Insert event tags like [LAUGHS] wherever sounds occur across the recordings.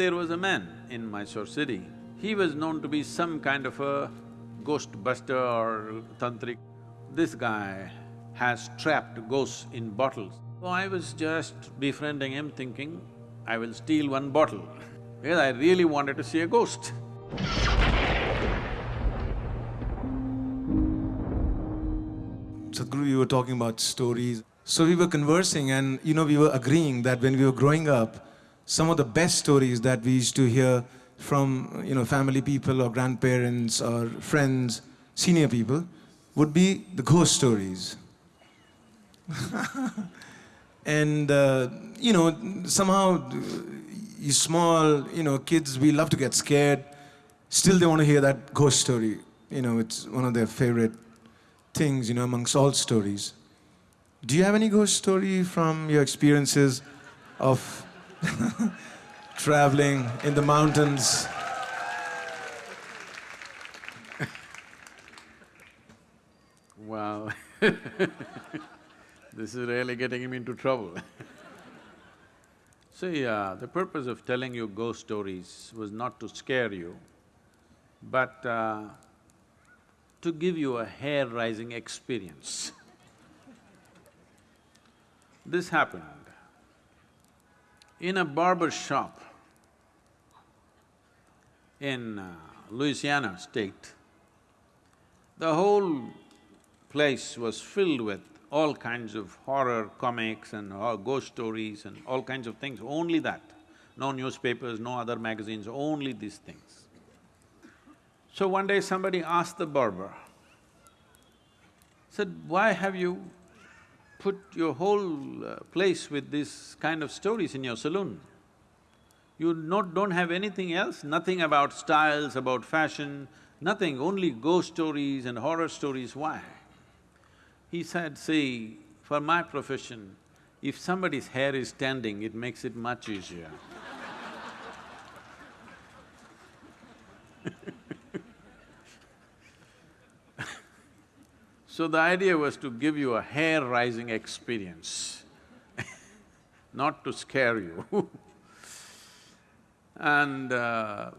There was a man in Mysore city, he was known to be some kind of a ghost buster or tantric. This guy has trapped ghosts in bottles. So I was just befriending him thinking, I will steal one bottle [LAUGHS] because I really wanted to see a ghost. Sadhguru, you were talking about stories. So we were conversing and, you know, we were agreeing that when we were growing up, some of the best stories that we used to hear from, you know, family people or grandparents or friends, senior people, would be the ghost stories. [LAUGHS] and, uh, you know, somehow, uh, you small, you know, kids, we love to get scared. Still they want to hear that ghost story. You know, it's one of their favorite things, you know, amongst all stories. Do you have any ghost story from your experiences of [LAUGHS] traveling in the mountains? Wow [LAUGHS] This is really getting him into trouble [LAUGHS] See, uh, the purpose of telling you ghost stories was not to scare you, but uh, to give you a hair-rising experience. This happened in a barber shop in uh, Louisiana state. The whole place was filled with all kinds of horror comics and uh, ghost stories and all kinds of things, only that. No newspapers, no other magazines, only these things. So one day somebody asked the barber, said, why have you put your whole uh, place with this kind of stories in your saloon? You not, don't have anything else, nothing about styles, about fashion, nothing, only ghost stories and horror stories, why? He said, see, for my profession, if somebody's hair is standing, it makes it much easier. So the idea was to give you a hair-rising experience, [LAUGHS] not to scare you. [LAUGHS] And uh,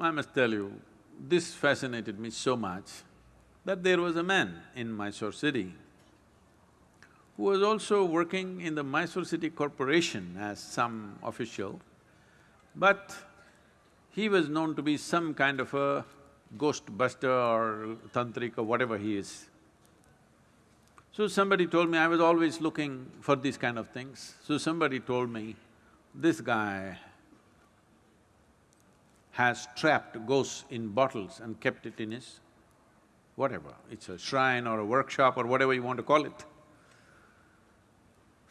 I must tell you, this fascinated me so much that there was a man in Mysore city who was also working in the Mysore City Corporation as some official, but he was known to be some kind of a ghost buster or tantric or whatever he is. So somebody told me, I was always looking for these kind of things, so somebody told me, this guy has trapped ghosts in bottles and kept it in his whatever, it's a shrine or a workshop or whatever you want to call it.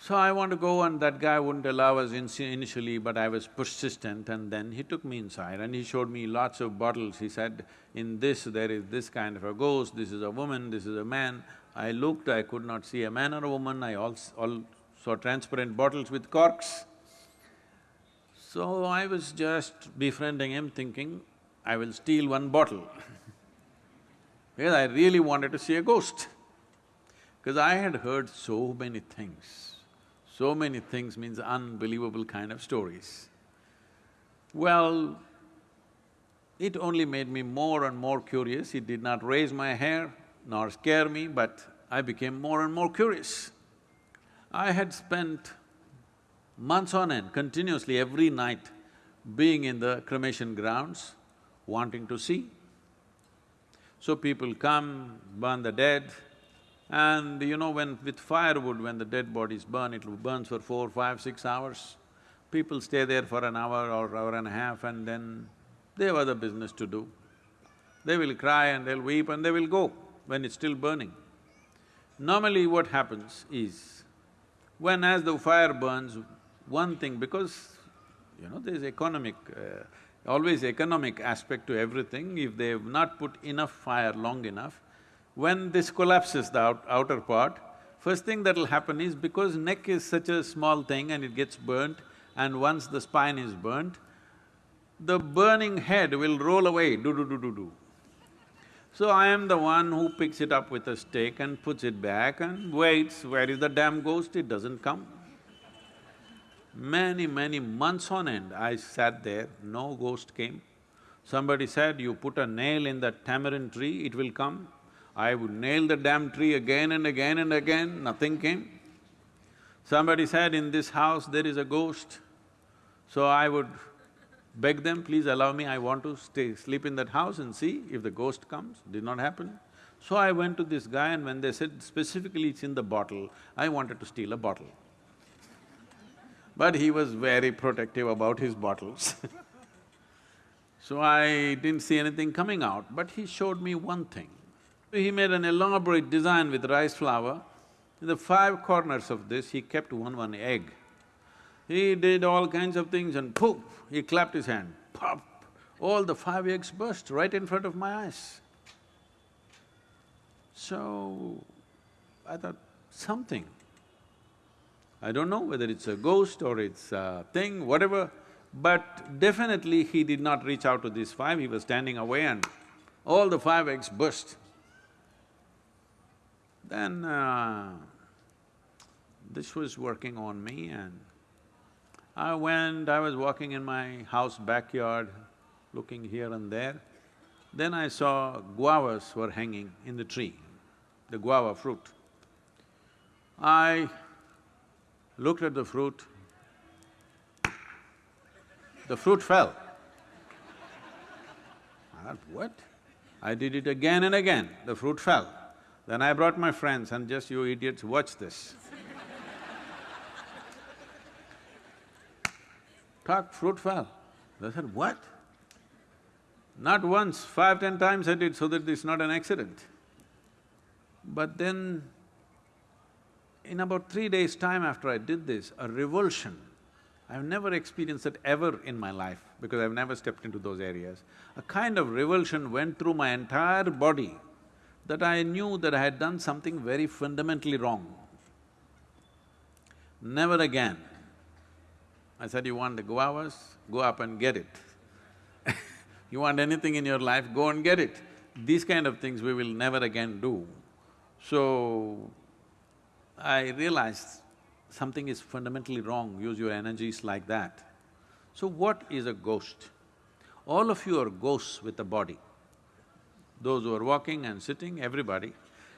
So I want to go and that guy wouldn't allow us in initially, but I was persistent and then he took me inside and he showed me lots of bottles. He said, in this there is this kind of a ghost, this is a woman, this is a man. I looked, I could not see a man or a woman, I all, all saw transparent bottles with corks. So I was just befriending him thinking, I will steal one bottle [LAUGHS] because I really wanted to see a ghost. Because I had heard so many things, so many things means unbelievable kind of stories. Well, it only made me more and more curious, it did not raise my hair nor scare me, but I became more and more curious. I had spent months on end, continuously every night, being in the cremation grounds, wanting to see. So people come, burn the dead, and you know, when with firewood, when the dead bodies burn, it burns for four, five, six hours. People stay there for an hour or hour and a half and then they have other business to do. They will cry and they'll weep and they will go when it's still burning. Normally what happens is, when as the fire burns, one thing, because you know, there's economic uh, always economic aspect to everything, if they've not put enough fire long enough, when this collapses, the out outer part, first thing that'll happen is because neck is such a small thing and it gets burnt, and once the spine is burnt, the burning head will roll away, do-do-do-do-do. So I am the one who picks it up with a stick and puts it back and waits, where is the damn ghost? It doesn't come. Many, many months on end, I sat there, no ghost came. Somebody said, you put a nail in that tamarind tree, it will come. I would nail the damn tree again and again and again, nothing came. Somebody said, in this house there is a ghost. So I would beg them, please allow me, I want to stay, sleep in that house and see if the ghost comes. Did not happen. So I went to this guy and when they said specifically it's in the bottle, I wanted to steal a bottle. But he was very protective about his bottles [LAUGHS] So I didn't see anything coming out, but he showed me one thing. He made an elaborate design with rice flour. In the five corners of this, he kept one one egg. He did all kinds of things and poof, he clapped his hand, pop, all the five eggs burst right in front of my eyes. So, I thought, something. I don't know whether it's a ghost or it's a thing, whatever, but definitely he did not reach out to these five, he was standing away and all the five eggs burst. Then uh, this was working on me and I went, I was walking in my house backyard, looking here and there. Then I saw guavas were hanging in the tree, the guava fruit. I looked at the fruit, the fruit fell. I thought, what? I did it again and again, the fruit fell. Then I brought my friends and just, you idiots, watch this. Talk, fruit fell. They said, what? Not once, five, ten times I did so that it's not an accident. But then, in about three days' time after I did this, a revulsion I've never experienced it ever in my life because I've never stepped into those areas. A kind of revulsion went through my entire body that I knew that I had done something very fundamentally wrong. Never again. I said, you want the guavas? Go up and get it. [LAUGHS] you want anything in your life, go and get it. These kind of things we will never again do. So, I realized something is fundamentally wrong, use your energies like that. So what is a ghost? All of you are ghosts with a body. Those who are walking and sitting, everybody,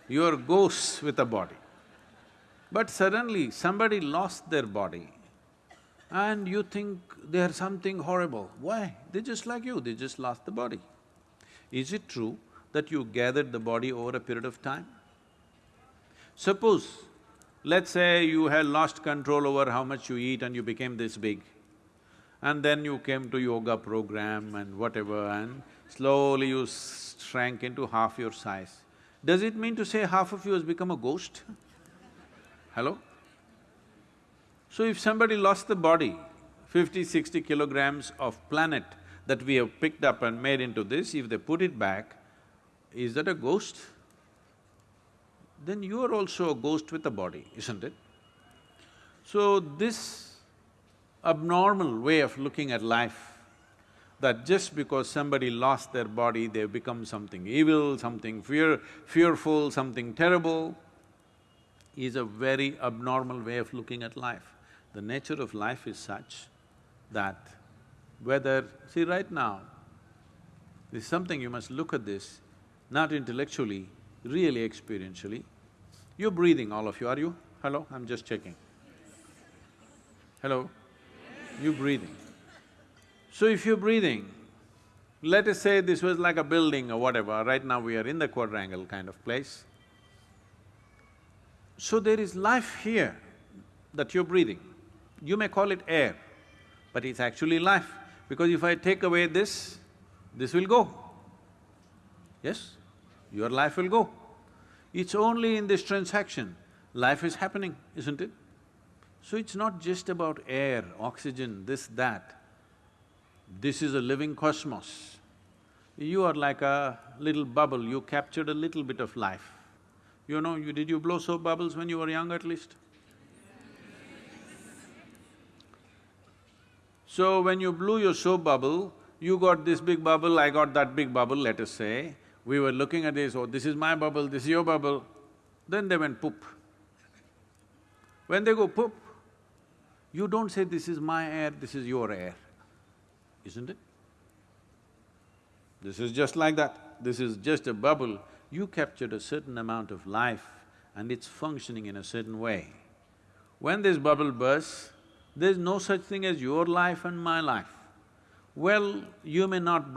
you are ghosts with a body. But suddenly somebody lost their body and you think they are something horrible. Why? They're just like you, they just lost the body. Is it true that you gathered the body over a period of time? Suppose Let's say you had lost control over how much you eat and you became this big. And then you came to yoga program and whatever and slowly you shrank into half your size. Does it mean to say half of you has become a ghost? Hello? So if somebody lost the body, 50, 60 kilograms of planet that we have picked up and made into this, if they put it back, is that a ghost? then you are also a ghost with a body, isn't it? So this abnormal way of looking at life, that just because somebody lost their body, they've become something evil, something fear… fearful, something terrible, is a very abnormal way of looking at life. The nature of life is such that whether… see right now, this is something you must look at this, not intellectually, really experientially. You're breathing, all of you, are you? Hello? I'm just checking. Hello? You're breathing. So if you're breathing, let us say this was like a building or whatever, right now we are in the quadrangle kind of place. So there is life here that you're breathing. You may call it air, but it's actually life, because if I take away this, this will go. Yes? Your life will go. It's only in this transaction, life is happening, isn't it? So it's not just about air, oxygen, this, that. This is a living cosmos. You are like a little bubble, you captured a little bit of life. You know, you… did you blow soap bubbles when you were young at least? So when you blew your soap bubble, you got this big bubble, I got that big bubble, let us say, we were looking at this, oh, this is my bubble, this is your bubble. Then they went poop. When they go poop, You don't say, this is my air, this is your air, isn't it? This is just like that. This is just a bubble. You captured a certain amount of life and it's functioning in a certain way. When this bubble bursts, there's no such thing as your life and my life. Well, you may not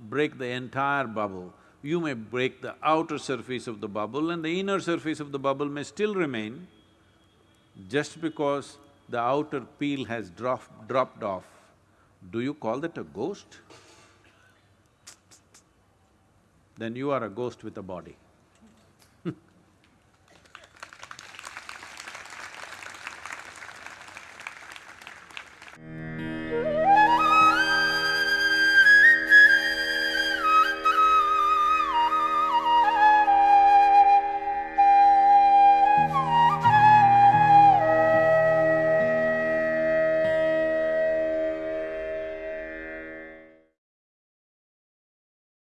break the entire bubble, you may break the outer surface of the bubble and the inner surface of the bubble may still remain. Just because the outer peel has drop, dropped off, do you call that a ghost? Then you are a ghost with a body.